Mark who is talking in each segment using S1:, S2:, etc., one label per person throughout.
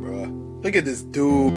S1: Bruh. Look at this dude.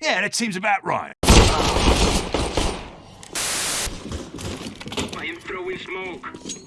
S2: Yeah, that seems about right.
S3: I am throwing smoke.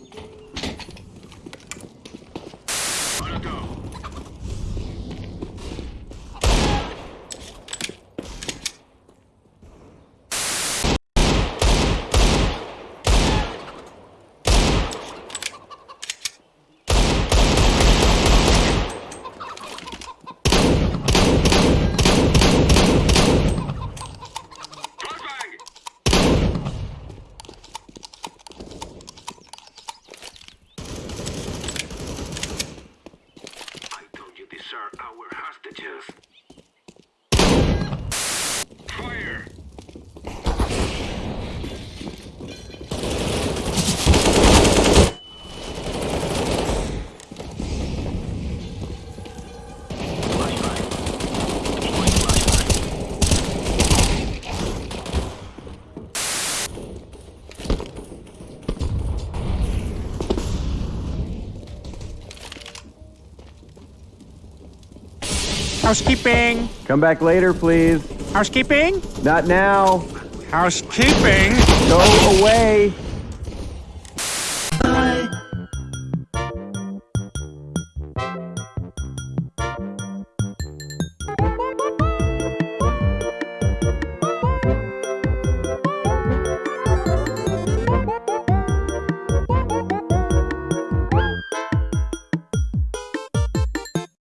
S4: Housekeeping.
S5: Come back later, please.
S4: Housekeeping.
S5: Not now.
S4: Housekeeping.
S5: Go away.